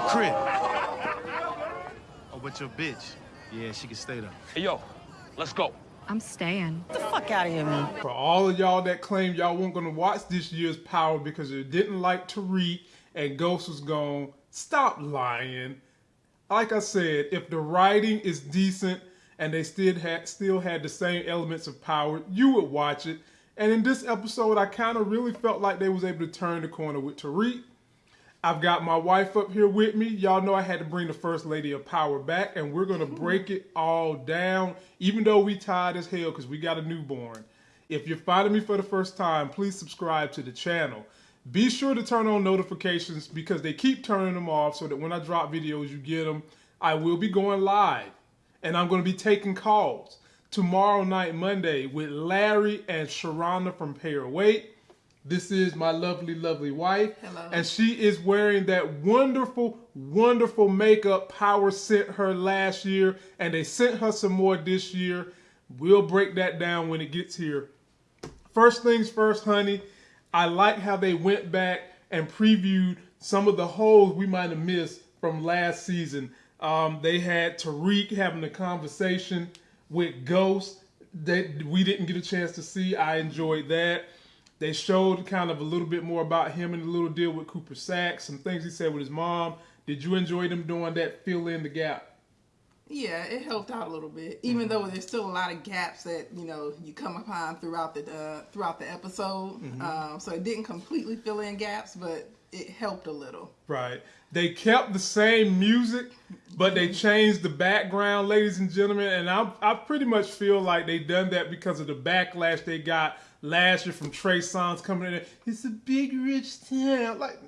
my crib. Oh, but your bitch, yeah, she can stay there. Hey, yo, let's go. I'm staying. Get the fuck out of here, man. For all of y'all that claim y'all weren't gonna watch this year's Power because you didn't like Tariq and Ghost was gone, stop lying. Like I said, if the writing is decent and they still had still had the same elements of Power, you would watch it. And in this episode, I kind of really felt like they was able to turn the corner with Tariq. I've got my wife up here with me. Y'all know I had to bring the first lady of power back, and we're gonna break it all down, even though we tired as hell because we got a newborn. If you're finding me for the first time, please subscribe to the channel. Be sure to turn on notifications because they keep turning them off so that when I drop videos, you get them. I will be going live, and I'm gonna be taking calls tomorrow night, Monday, with Larry and Sharana from Your Weight. This is my lovely, lovely wife. Hello. And she is wearing that wonderful, wonderful makeup Power sent her last year, and they sent her some more this year. We'll break that down when it gets here. First things first, honey, I like how they went back and previewed some of the holes we might have missed from last season. Um, they had Tariq having a conversation with Ghost that we didn't get a chance to see. I enjoyed that. They showed kind of a little bit more about him and the little deal with Cooper Saxe, some things he said with his mom. Did you enjoy them doing that fill in the gap? Yeah, it helped out a little bit, even though there's still a lot of gaps that you know you come upon throughout the uh, throughout the episode. Um, so it didn't completely fill in gaps, but it helped a little. Right. They kept the same music, but they changed the background, ladies and gentlemen. And I, I pretty much feel like they done that because of the backlash they got last year from Trey Songz coming in. It's a big rich town. Like,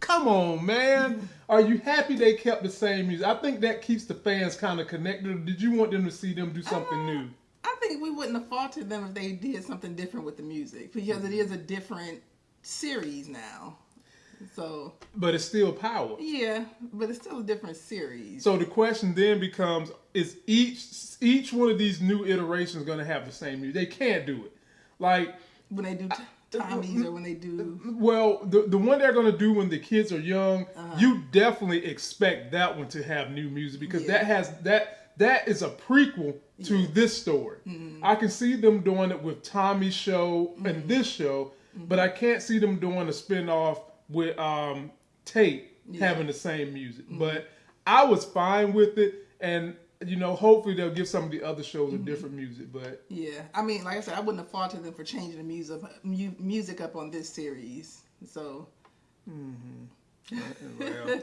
come on, man. Are you happy they kept the same music? I think that keeps the fans kind of connected. Did you want them to see them do something Uh, new? I think we wouldn't have faulted them if they did something different with the music because it is a different series now. So But it's still power. yeah, but it's still a different series. So the question then becomes: Is each each one of these new iterations going to have the same music? They can't do it. Like, when they do t- Tommy's or when they do well, the the one they're going to do when the kids are young, Uh-huh. you definitely expect that one to have new music because Yeah. that has that that is a prequel to this story. Mm-hmm. I can see them doing it with Tommy's show and this show, Mm-hmm. but I can't see them doing a spin-off with um, Tate having the same music. Mm-hmm. But I was fine with it, and you know, hopefully they'll give some of the other shows Mm-hmm. a different music. But yeah. I mean, like I said, I wouldn't have faulted them for changing the music music up on this series. So well.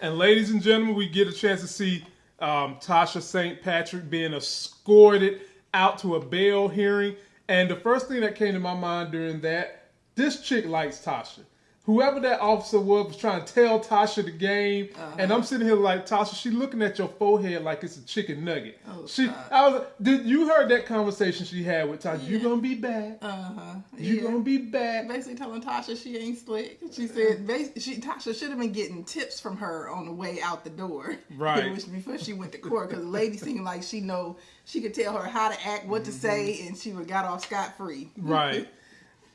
and ladies and gentlemen, we get a chance to see um, Tasha St. Patrick being escorted out to a bail hearing. And the first thing that came to my mind during that, this chick likes Tasha. Whoever that officer was was trying to tell Tasha the game, and I'm sitting here like Tasha. She looking at your forehead like it's a chicken nugget. Oh, she, stop. I was. Did you heard that conversation she had with Tasha? You gonna be back. uh huh. You gonna be back. basically telling Tasha she ain't slick. She said she Tasha should have been getting tips from her on the way out the door, Right. Which before she went to court, because the lady seemed like she know she could tell her how to act, what to say, and she would got off scot free. Right.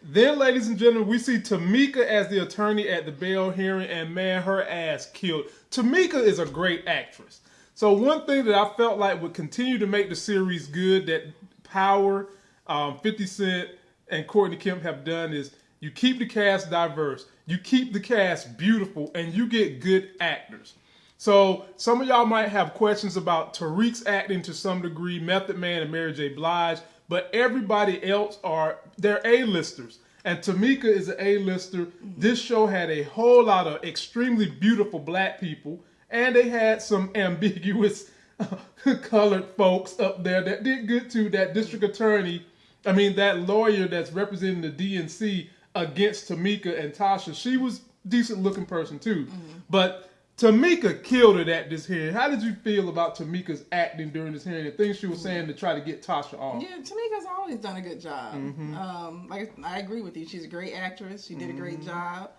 Then, ladies and gentlemen, we see Tamika as the attorney at the bail hearing, and man, her ass killed. Tamika is a great actress. So one thing that I felt like would continue to make the series good that Power, um, 50 Cent, and Courtney Kemp have done is you keep the cast diverse, you keep the cast beautiful, and you get good actors. So some of y'all might have questions about Tariq's acting to some degree, Method Man and Mary J. Blige, but everybody else are they're A-listers. And Tamika is an A-lister. This show had a whole lot of extremely beautiful black people, and they had some ambiguous colored folks up there that did good too. That district attorney, I mean that lawyer that's representing the DNC against Tamika and Tasha, she was decent looking person too. Mm-hmm. But Tamika killed it at this hearing. How did you feel about Tamika's acting during this hearing? The things she was saying to try to get Tasha off. Yeah, Tamika's always done a good job. Um, like I agree with you. She's a great actress. She did a great job.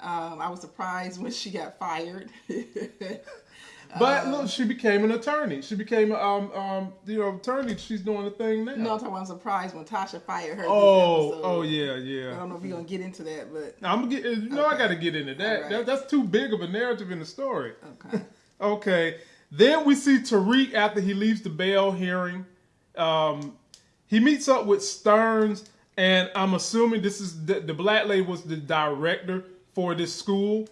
Um, I was surprised when she got fired. But look, she became an attorney. She became um um you know attorney. She's doing the thing now. No, I'm talking about I'm surprised when Tasha fired her. oh oh yeah yeah. I don't know if you're gonna get into that, but I'm gonna get you know I got to get into that. All that. That's too big of a narrative in the story. okay. Okay. Then we see Tariq after he leaves the bail hearing. Um, he meets up with Stearns, and I'm assuming this is the, the black lady was the director for this school,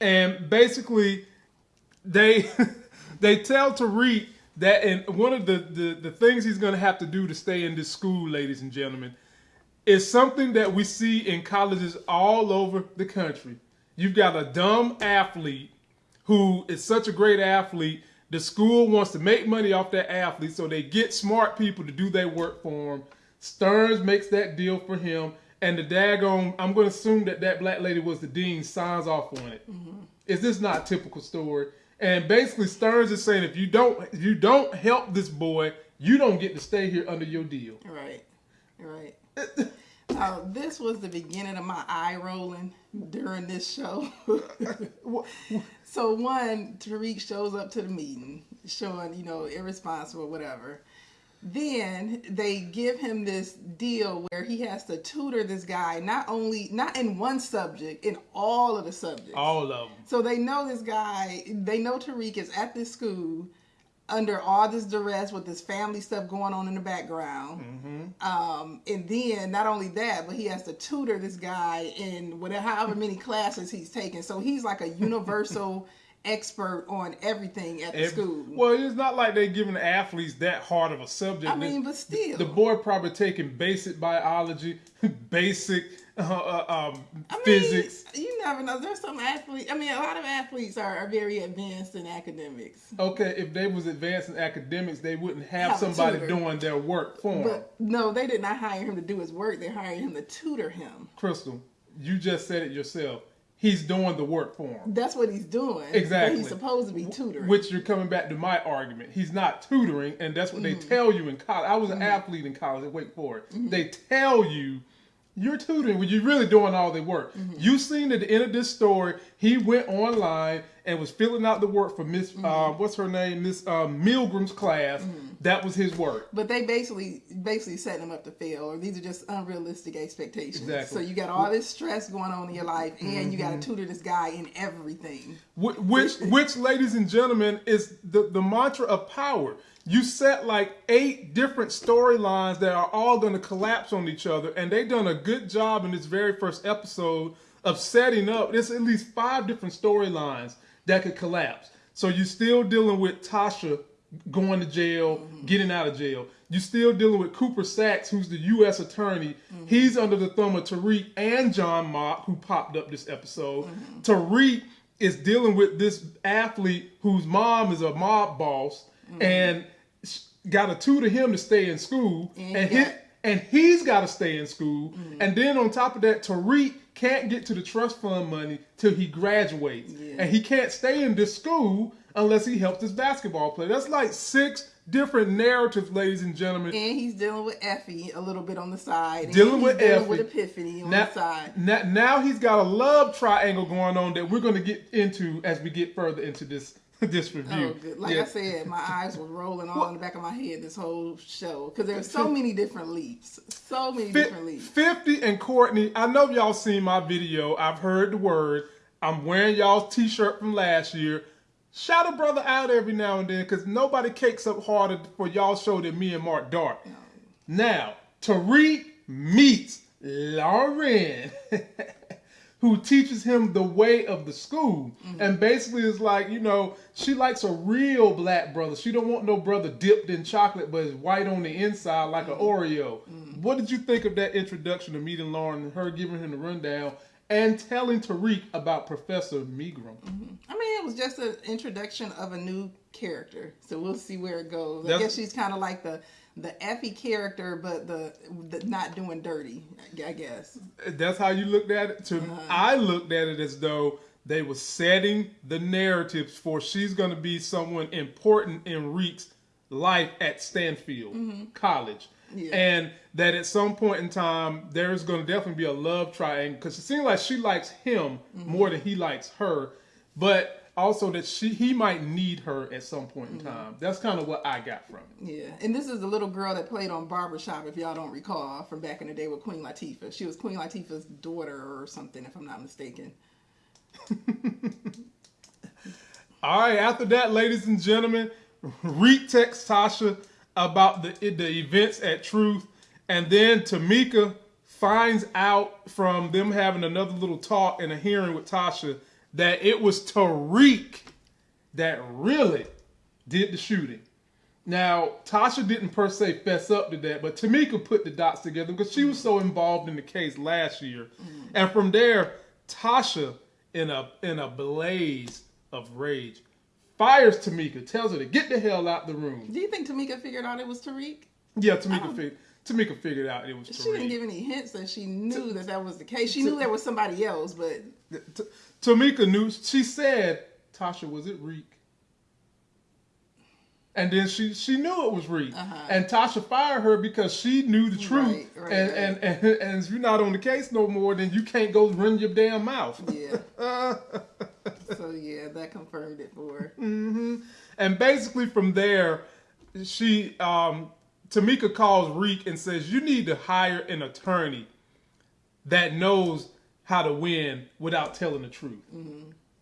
and basically they they tell Tariq that and one of the, the the things he's going to have to do to stay in this school, ladies and gentlemen, is something that we see in colleges all over the country. You've got a dumb athlete who is such a great athlete. The school wants to make money off that athlete, so they get smart people to do their work for him. Stearns makes that deal for him, and the daggone, I'm going to assume that that black lady was the dean, signs off on it. Mm-hmm. Is this not a typical story? And basically, Stearns is saying if you don't, if you don't help this boy, you don't get to stay here under your deal. Right, right. Uh, this was the beginning of my eye rolling during this show. so one, Tariq shows up to the meeting, showing you know irresponsible, whatever. Then they give him this deal where he has to tutor this guy not only not in one subject, in all of the subjects. All of them. So they know this guy, they know Tariq is at this school under all this duress with this family stuff going on in the background. Um, and then not only that, but he has to tutor this guy in whatever however many classes he's taking. So he's like a universal expert on everything at the school. Well, it's not like they're giving the athletes that hard of a subject. I mean, but still. the boy probably taking basic biology, basic uh, uh, um, I mean, physics. You never know. There's some athletes. I mean, a lot of athletes are, are very advanced in academics. Okay, if they was advanced in academics, they wouldn't have, Have somebody doing their work for them. But no, they did not hire him to do his work. They hired him to tutor him. Crystal, you just said it yourself. He's doing the work for him. That's what he's doing. Exactly. He's supposed to be tutoring. Which you're coming back to my argument. He's not tutoring, and that's what Mm-hmm. they tell you in college. I was an athlete in college at Wake Forest. They tell you you're tutoring when you're really doing all the work. Mm-hmm. You seen at the end of this story, he went online and was filling out the work for Miss Mm-hmm. uh, what's her name, Miss uh, Milgram's class. That was his work. but they basically basically setting him up to fail, or these are just unrealistic expectations. Exactly. So you got all this stress going on in your life, and you got Mm-hmm. to tutor this guy in everything. Wh- Which, which, ladies and gentlemen, is the, the mantra of power. You set like eight different storylines that are all going to collapse on each other, and they done a good job in this very first episode of setting up. There's at least five different storylines that could collapse. So you're still dealing with Tasha going to jail, getting out of jail. You're still dealing with Cooper Saxe, who's the U.S. attorney. Mm-hmm. He's under the thumb of Tariq and John Mock, who popped up this episode. Mm-hmm. Tariq is dealing with this athlete whose mom is a mob boss mm-hmm. and sh- got to tutor him to stay in school. And And, got- and he's got to stay in school. And then on top of that, Tariq can't get to the trust fund money till he graduates. Yeah. And he can't stay in this school unless he helps his basketball player. That's like six different narratives, ladies and gentlemen. And he's dealing with Effie a little bit on the side. and Dealing with dealing Effie. with Epiphany on now, the side. now, now he's got a love triangle going on that we're going to get into as we get further into this this oh, review. Oh. Like Yeah. I said, my eyes were rolling all in the back of my head this whole show because there's so many different leaps, so many Fi- different leaps. 50 and Courtney, I know y'all seen my video. I've heard the word. I'm wearing y'all's t-shirt from last year. Shout a brother out every now and then because nobody cakes up harder for y'all show than me and Mark Dark. Now, Tariq meets Lauren, who teaches him the way of the school. Mm-hmm. And basically is like, you know, she likes a real black brother. She don't want no brother dipped in chocolate but is white on the inside like an mm-hmm. Oreo. Mm-hmm. What did you think of that introduction to meeting Lauren and her giving him the rundown and telling Tariq about Professor Milgram? Mm-hmm. I mean, it was just an introduction of a new character, so we'll see where it goes. I guess she's kind of like the the Effie character, but the, the not doing dirty. I guess. That's how you looked at it. To uh-huh. I looked at it as though they were setting the narratives for she's going to be someone important in Reek's life at Stansfield mm-hmm. College, Yeah. and that at some point in time there's going to definitely be a love triangle because it seems like she likes him mm-hmm. more than he likes her. But also that she he might need her at some point in mm-hmm. time. That's kind of what I got from it. Yeah, and this is the little girl that played on Barbershop, if y'all don't recall, from back in the day with Queen Latifah. She was Queen Latifah's daughter or something, if I'm not mistaken. All right, after that, ladies and gentlemen, retext Tasha about the the events at Truth, and then Tamika finds out from them having another little talk and a hearing with Tasha that it was Tariq that really did the shooting. Now, Tasha didn't per se fess up to that, but Tamika put the dots together because she was so involved in the case last year. Mm. And from there, Tasha, in a in a blaze of rage, fires Tamika, tells her to get the hell out the room. Do you think Tamika figured out it was Tariq? Yeah, Tamika fig- Tamika figured out it was Tariq. She didn't give any hints that she knew that that was the case. She knew there was somebody else, but T- Tamika knew. She said, "Tasha, was it Reek?" And then she she knew it was Reek, uh-huh. and Tasha fired her because she knew the truth. Right, right, and, right. and and and if you're not on the case no more, then you can't go run your damn mouth. yeah. so yeah, that confirmed it for her. And basically from there, she um Tamika calls Reek and says, "You need to hire an attorney that knows how to win without telling the truth."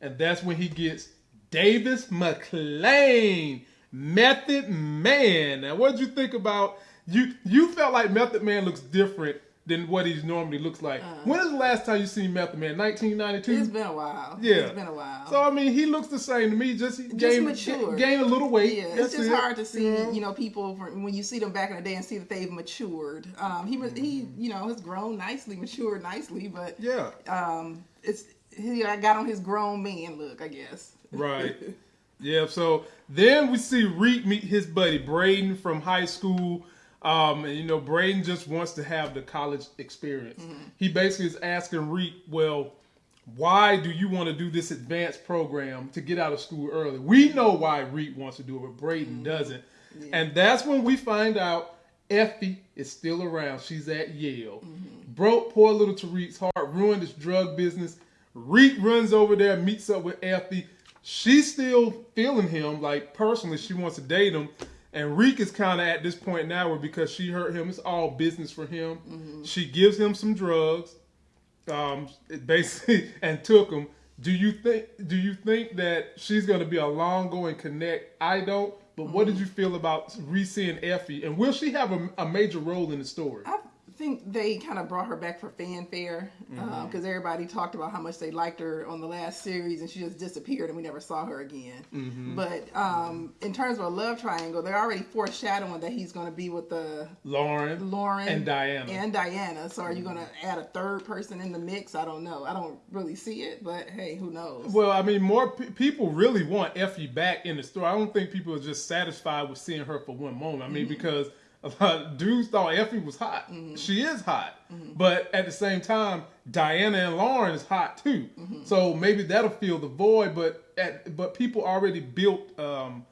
And that's when he gets Davis MacLean, Method Man. Now, what did you think about you? You felt like Method Man looks different than what he normally looks like. when is the last time you seen Method Man? 1992. It's been a while. Yeah. It's been a while. So I mean, he looks the same to me. Just, Just gained, mature. gained a little weight. Yeah, it's just it. hard to see, Yeah. you know, people from, when you see them back in the day and see that they've matured. Um, he was, he, you know, has grown nicely, matured nicely, but Yeah. um, it's he I got on his grown man look, I guess. Right. Yeah. So then we see Reek meet his buddy Braden from high school. Um, and you know, Braden just wants to have the college experience. Mm-hmm. He basically is asking Reek, well, why do you want to do this advanced program to get out of school early? We know why Reek wants to do it, but Braden mm-hmm. doesn't. And that's when we find out Effie is still around. She's at Yale. Mm-hmm. Broke poor little Tariq's heart, ruined his drug business. Reek runs over there, meets up with Effie. She's still feeling him, like personally, she wants to date him. And Reek is kind of at this point now where because she hurt him, it's all business for him. She gives him some drugs um, basically and took him. Do you think? Do you think that she's going to be a long going connect? I don't. But what did you feel about re-seeing Effie, and will she have a, a major role in the story? I think they kind of brought her back for fanfare because Mm-hmm. everybody talked about how much they liked her on the last series, and she just disappeared, and we never saw her again. Mm-hmm. But um, in terms of a love triangle, they're already foreshadowing that he's going to be with the Lauren, Lauren and Diana. And Diana. So are you going to add a third person in the mix? I don't know. I don't really see it, but hey, who knows? Well, I mean, more pe- people really want Effie back in the story. I don't think people are just satisfied with seeing her for one moment. I mean, because a lot of dudes thought Effie was hot. She is hot, but at the same time, Diana and Lauren is hot too. So maybe that'll fill the void. But at, but people already built um,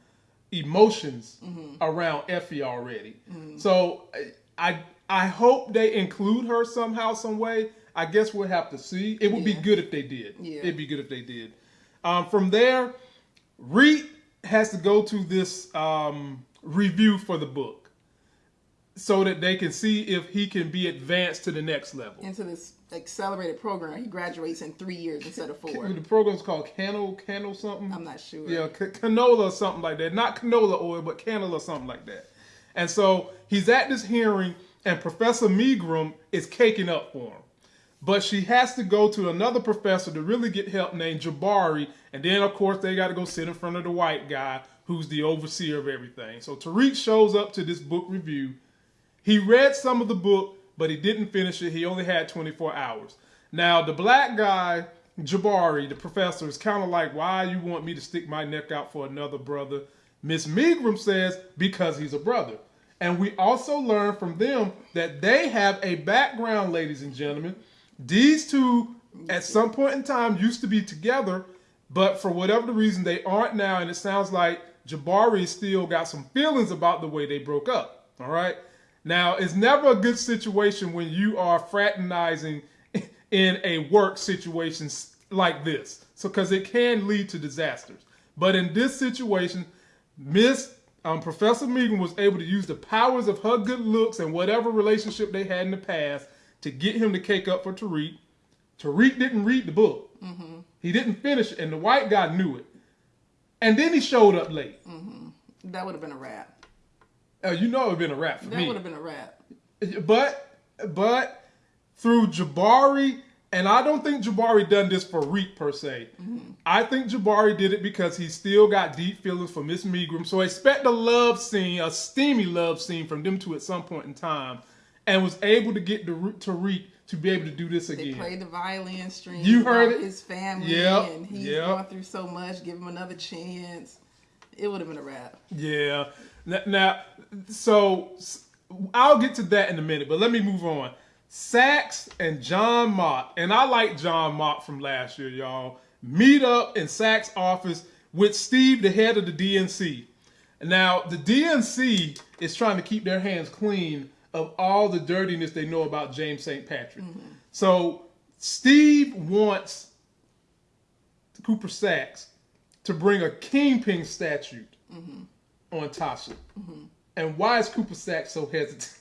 emotions around Effie already. So I I hope they include her somehow, some way. I guess we'll have to see. It would be good if they did. Yeah. It'd be good if they did. Um, from there, Reed has to go to this um, review for the book so that they can see if he can be advanced to the next level. Into this accelerated program, he graduates in three years instead of four. The program's called Cano, Cano something. I'm not sure. Yeah, ca- canola or something like that. Not canola oil, but canola or something like that. And so he's at this hearing, and Professor Milgram is caking up for him. But she has to go to another professor to really get help named Jabari. And then, of course, they got to go sit in front of the white guy who's the overseer of everything. So Tariq shows up to this book review. He read some of the book, but he didn't finish it. He only had 24 hours. Now, the black guy, Jabari, the professor, is kind of like, why you want me to stick my neck out for another brother? Miss Milgram says, because he's a brother. And we also learn from them that they have a background, ladies and gentlemen. These two, at some point in time, used to be together, but for whatever the reason, they aren't now. And it sounds like Jabari still got some feelings about the way they broke up. All right. Now, it's never a good situation when you are fraternizing in a work situation like this. So, because it can lead to disasters. But in this situation, Miss um, Professor Megan was able to use the powers of her good looks and whatever relationship they had in the past to get him to cake up for Tariq. Tariq didn't read the book. He didn't finish it, and the white guy knew it. And then he showed up late. That would have been a wrap. Uh, you know it would have been a wrap for That me. That would have been a wrap. But but through Jabari, and I don't think Jabari done this for Reek per se. I think Jabari did it because he still got deep feelings for Miss Milgram. So expect a love scene, a steamy love scene from them two at some point in time, and was able to get the Tariq to be able to do this again. They played the violin string. You heard it? His family Yep, and he's yep. going through so much. Give him another chance. It would have been a wrap. Yeah. Now, so I'll get to that in a minute, but let me move on. Saxe and John Mott, and I like John Mott from last year, y'all. Meet up in Saxe office with Steve, the head of the DNC. Now, the DNC is trying to keep their hands clean of all the dirtiness they know about James St. Patrick. Mm-hmm. So, Steve wants Cooper Saxe to bring a kingpin statute mm-hmm. On Tasha. And why is Cooper Saxe so hesitant?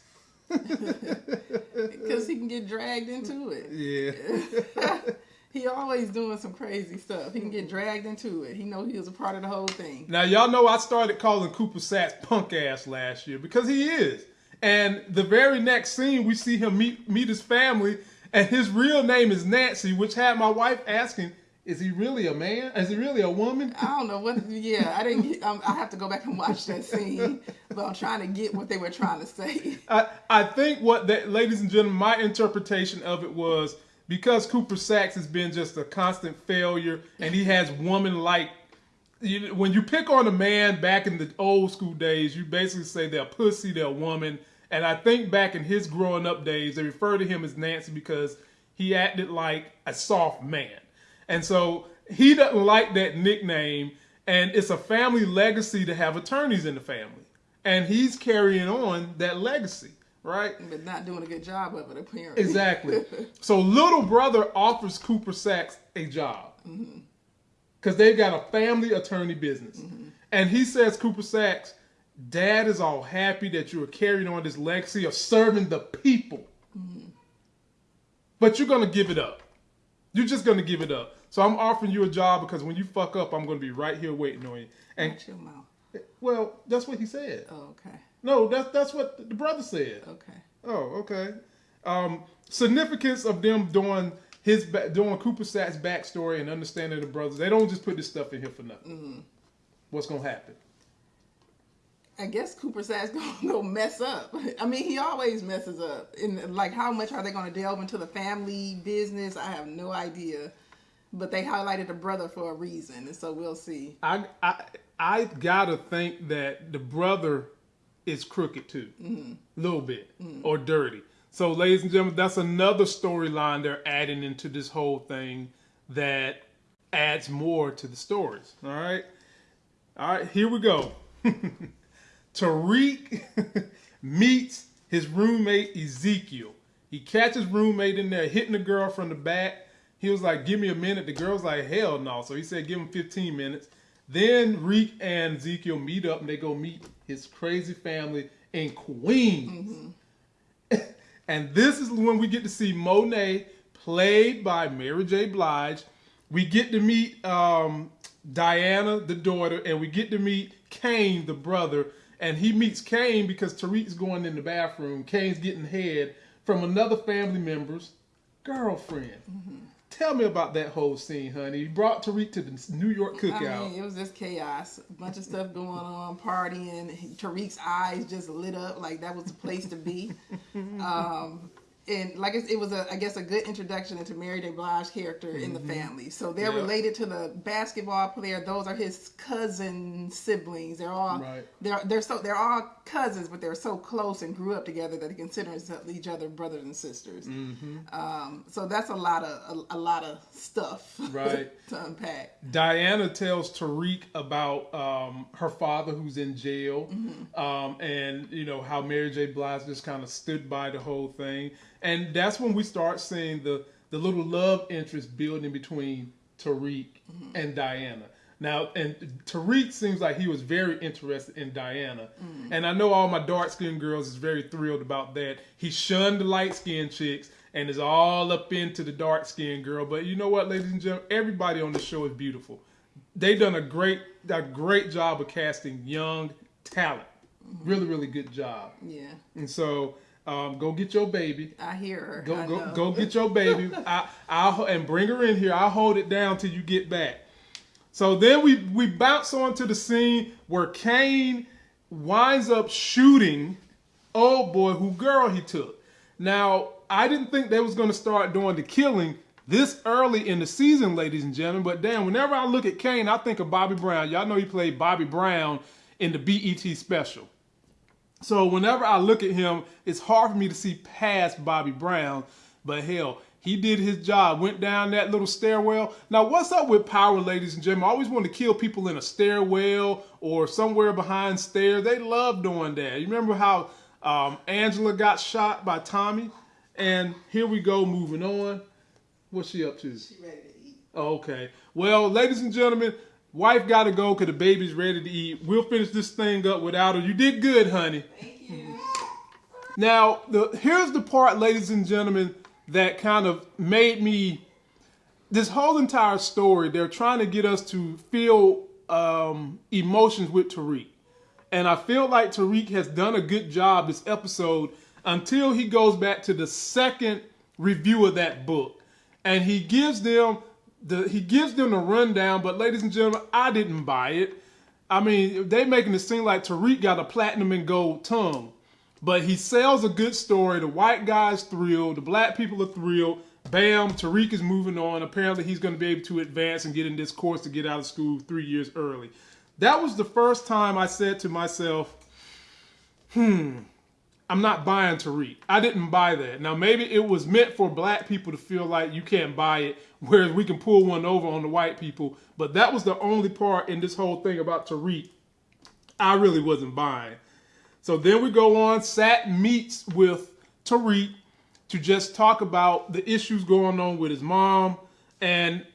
Because he can get dragged into it. Yeah. He always doing some crazy stuff. He can get dragged into it. He know he was a part of the whole thing. Now y'all know I started calling Cooper Saxe punk ass last year because he is. And the very next scene we see him meet meet his family and his real name is Nancy, which had my wife asking, is he really a man? Is he really a woman? I don't know what. Yeah, I didn't. Get, um, I have to go back and watch that scene, but I'm trying to get what they were trying to say. I, I think what that, ladies and gentlemen, my interpretation of it was because Cooper Saxe has been just a constant failure, and he has woman-like. You, when you pick on a man back in the old school days, you basically say they're pussy, they're a woman. And I think back in his growing up days, they refer to him as Nancy because he acted like a soft man. And so he doesn't like that nickname, and it's a family legacy to have attorneys in the family. And he's carrying on that legacy, right? But not doing a good job of it, apparently. Exactly. so little brother offers Cooper Saxe a job mm-hmm. because they've got a family attorney business, mm-hmm. and he says Cooper Saxe, Dad is all happy that you are carrying on this legacy of serving the people, mm-hmm. but you're gonna give it up. You're just gonna give it up. So I'm offering you a job because when you fuck up, I'm gonna be right here waiting on you. And Watch your mouth. well, that's what he said. Oh, okay. No, that's that's what the brother said. Okay. Oh, okay. Um, significance of them doing his doing Cooper Saxe backstory and understanding the brothers. They don't just put this stuff in here for nothing. What's gonna happen? I guess Cooper Saxe gonna go mess up. I mean, he always messes up. And like, how much are they gonna delve into the family business? I have no idea. But they highlighted the brother for a reason, and so we'll see. I I I gotta think that the brother is crooked too, a little bit mm-hmm. or dirty. So, ladies and gentlemen, that's another storyline they're adding into this whole thing that adds more to the stories. All right, all right, here we go. Tariq meets his roommate Ezekiel. He catches roommate in there hitting the girl from the back. He was like, "Give me a minute." The girl's like, "Hell no!" So he said, "Give him 15 minutes." Then Reek and Ezekiel meet up and they go meet his crazy family in Queens. and this is when we get to see Monet, played by Mary J. Blige. We get to meet um, Diana, the daughter, and we get to meet Cane, the brother. And he meets Cane because Tariq's going in the bathroom. Cane's getting head from another family member's girlfriend. Tell me about that whole scene, honey. You brought Tariq to the New York I cookout. mean, it was just chaos. A bunch of stuff going on, partying. Tariq's eyes just lit up like that was the place to be. um, and like it, it was a, I guess, a good introduction into Mary J. Blige's character in the family. So they're Mm-hmm. Yeah. related to the basketball player. Those are his cousin siblings. They're all Right. they're they're so they're all cousins, but they're so close and grew up together that they consider each other brothers and sisters. Mm-hmm. Um, so that's a lot of a, a lot of stuff Right. to unpack. Diana tells Tariq about um, her father who's in jail, um, and you know how Mary J. Blige just kind of stood by the whole thing, and that's when we start seeing the the little love interest building between Tariq mm-hmm. and Diana. Now, and Tariq seems like he was very interested in Diana. Mm-hmm. And I know all my dark skinned girls is very thrilled about that. He shunned the light skinned chicks and is all up into the dark skinned girl. But you know what, ladies and gentlemen? Everybody on the show is beautiful. They done a great a great job of casting young talent. Mm-hmm. Really, really good job. Yeah, And so um, go get your baby. I hear her. Go I go know. go get your baby. I I'll and bring her in here. I'll hold it down till you get back. So then we we bounce on to the scene where Cane winds up shooting oh boy who girl he took. Now I didn't think they was gonna start doing the killing this early in the season, ladies and gentlemen. But damn, whenever I look at Cane, I think of Bobby Brown. Y'all know he played Bobby Brown in the BET special. So whenever I look at him, it's hard for me to see past Bobby Brown. But hell, he did his job. Went down that little stairwell. Now, what's up with power, ladies and gentlemen? I always want to kill people in a stairwell or somewhere behind stairs. They love doing that. You remember how um, Angela got shot by Tommy? And here we go, moving on. What's she up to? She ready to eat. Oh, okay. Well, ladies and gentlemen, wife got to go because the baby's ready to eat. We'll finish this thing up without her. You did good, honey. Thank you. Now, the here's the part, ladies and gentlemen, that kind of made me. This whole entire story, they're trying to get us to feel um, emotions with Tariq. And I feel like Tariq has done a good job this episode until he goes back to the second review of that book. And he gives them the he gives them the rundown, but ladies and gentlemen, I didn't buy it. I mean, they making it seem like Tariq got a platinum and gold tongue. But he sells a good story. The white guy's thrilled. The black people are thrilled. Bam, Tariq is moving on. Apparently, he's going to be able to advance and get in this course to get out of school three years early. That was the first time I said to myself, hmm, I'm not buying Tariq. I didn't buy that. Now, maybe it was meant for black people to feel like you can't buy it, whereas we can pull one over on the white people. But that was the only part in this whole thing about Tariq I really wasn't buying. So then we go on. Sat meets with Tariq to just talk about the issues going on with his mom. And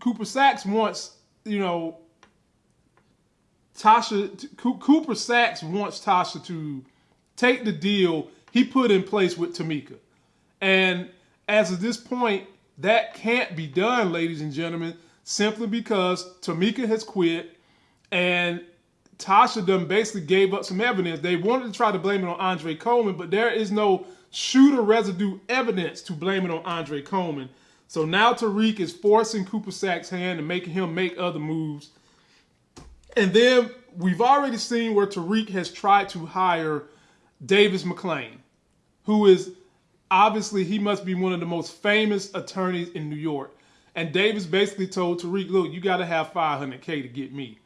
Cooper Saxe wants, you know, Tasha, Cooper Saxe wants Tasha to take the deal he put in place with Tamika. And as of this point, that can't be done, ladies and gentlemen, simply because Tamika has quit and Tasha done basically gave up some evidence. They wanted to try to blame it on Andre Coleman, but there is no shooter residue evidence to blame it on Andre Coleman. So now Tariq is forcing Cooper Saxe's hand and making him make other moves. And then we've already seen where Tariq has tried to hire Davis MacLean, who is obviously he must be one of the most famous attorneys in New York. And Davis basically told Tariq, look, you got to have 500K to get me.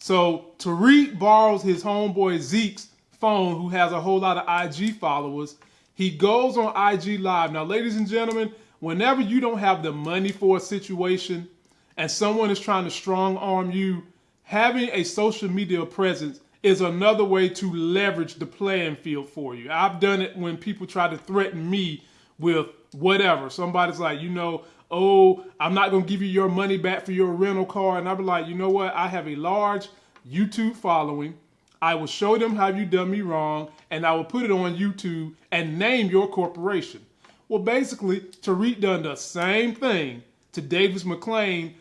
So Tariq borrows his homeboy Zeke's phone, who has a whole lot of IG followers. He goes on IG Live. Now, ladies and gentlemen, whenever you don't have the money for a situation and someone is trying to strong arm you, having a social media presence is another way to leverage the playing field for you. I've done it when people try to threaten me with whatever. Somebody's like, you know, oh, I'm not going to give you your money back for your rental car. And I'll be like, you know what? I have a large YouTube following. I will show them how you done me wrong, and I will put it on YouTube and name your corporation. Well, basically, Tariq done the same thing to Davis MacLean.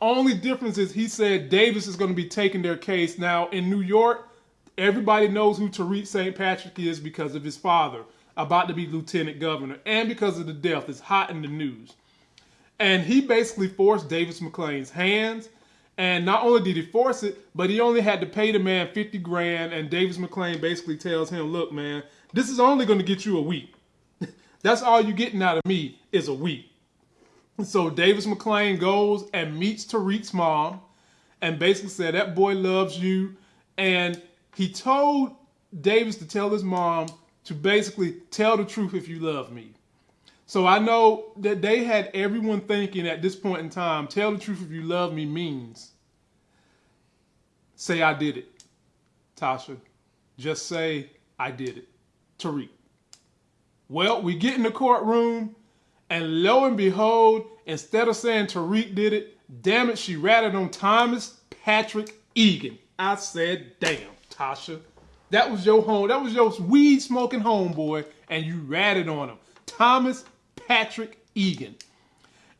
Only difference is he said Davis is going to be taking their case. Now, in New York, everybody knows who Tariq St. Patrick is because of his father, about to be lieutenant governor, and because of the death. It's hot in the news. And he basically forced Davis MacLean's hands. And not only did he force it, but he only had to pay the man 50 grand. And Davis MacLean basically tells him, look, man, this is only going to get you a week. That's all you're getting out of me is a week. So Davis MacLean goes and meets Tariq's mom and basically said, that boy loves you. And he told Davis to tell his mom to basically tell the truth if you love me. So I know that they had everyone thinking at this point in time, tell the truth if you love me means say I did it. Tasha, just say I did it. Tariq. Well, we get in the courtroom, and lo and behold, instead of saying Tariq did it, damn it, she ratted on Thomas Patrick Egan. I said, damn, Tasha. That was your home. That was your weed smoking homeboy, and you ratted on him. Thomas Patrick Egan.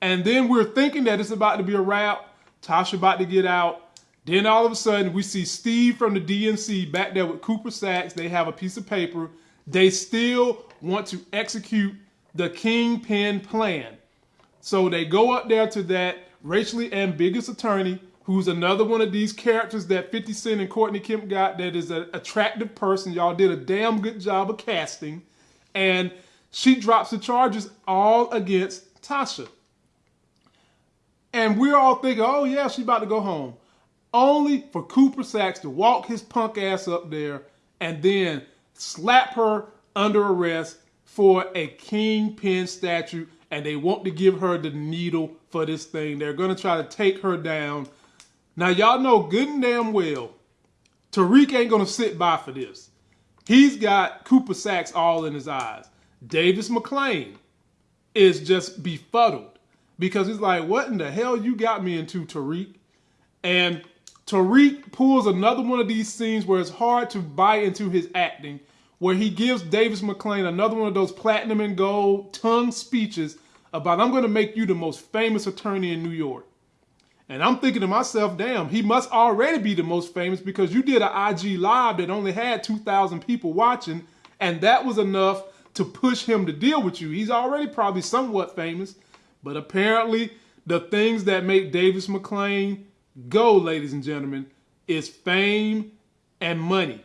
And then we're thinking that it's about to be a wrap. Tasha about to get out. Then all of a sudden, we see Steve from the DNC back there with Cooper Saxe. They have a piece of paper. They still want to execute the Kingpin plan. So they go up there to that racially ambiguous attorney, who's another one of these characters that 50 Cent and Courtney Kemp got that is an attractive person. Y'all did a damn good job of casting. And she drops the charges all against Tasha. And we're all thinking, oh yeah, she's about to go home. Only for Cooper Saxe to walk his punk ass up there and then slap her under arrest for a kingpin statute. And they want to give her the needle for this thing. They're going to try to take her down. Now, y'all know good and damn well, Tariq ain't going to sit by for this. He's got Cooper Saxe all in his eyes. Davis MacLean is just befuddled because he's like, what in the hell you got me into, Tariq? And Tariq pulls another one of these scenes where it's hard to buy into his acting, where he gives Davis MacLean another one of those platinum and gold tongue speeches about, I'm going to make you the most famous attorney in New York. And I'm thinking to myself, damn, he must already be the most famous because you did an IG live that only had 2,000 people watching, and that was enough to push him to deal with you. He's already probably somewhat famous, but apparently the things that make Davis MacLean go, ladies and gentlemen, is fame and money.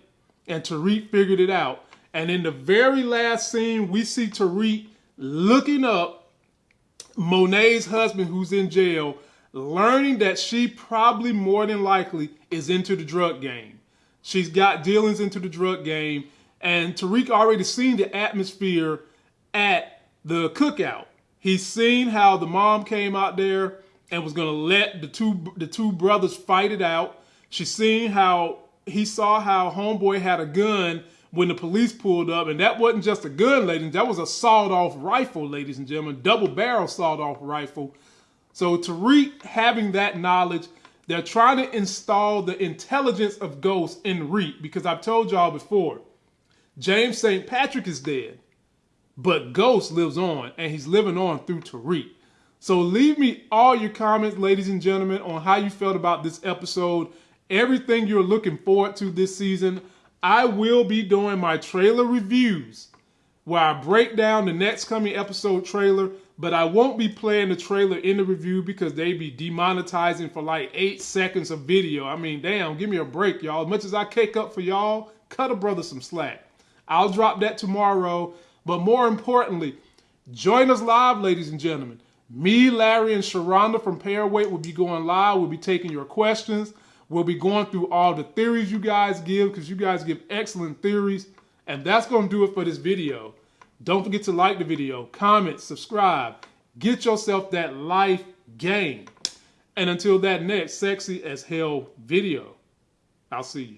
And Tariq figured it out. And in the very last scene, we see Tariq looking up Monet's husband who's in jail, learning that she probably more than likely is into the drug game. She's got dealings into the drug game, and Tariq already seen the atmosphere at the cookout. He's seen how the mom came out there and was gonna let the two the two brothers fight it out. She's seen how he saw how homeboy had a gun when the police pulled up, and that wasn't just a gun, ladies. That was a sawed-off rifle, ladies and gentlemen, double barrel sawed-off rifle. So Tariq having that knowledge, they're trying to install the intelligence of Ghost in Reek because I've told y'all before, James St. Patrick is dead, but Ghost lives on, and he's living on through Tariq. So leave me all your comments, ladies and gentlemen, on how you felt about this episode, everything you're looking forward to this season. I will be doing my trailer reviews where I break down the next coming episode trailer, but I won't be playing the trailer in the review because they be demonetizing for like eight seconds of video. I mean, damn, give me a break, y'all. As much as I cake up for y'all, cut a brother some slack. I'll drop that tomorrow, but more importantly, join us live, ladies and gentlemen. Me, Larry, and Sharonda from Pairweight will be going live. We'll be taking your questions. We'll be going through all the theories you guys give because you guys give excellent theories. And that's going to do it for this video. Don't forget to like the video, comment, subscribe. Get yourself that life game. And until that next sexy as hell video, I'll see you.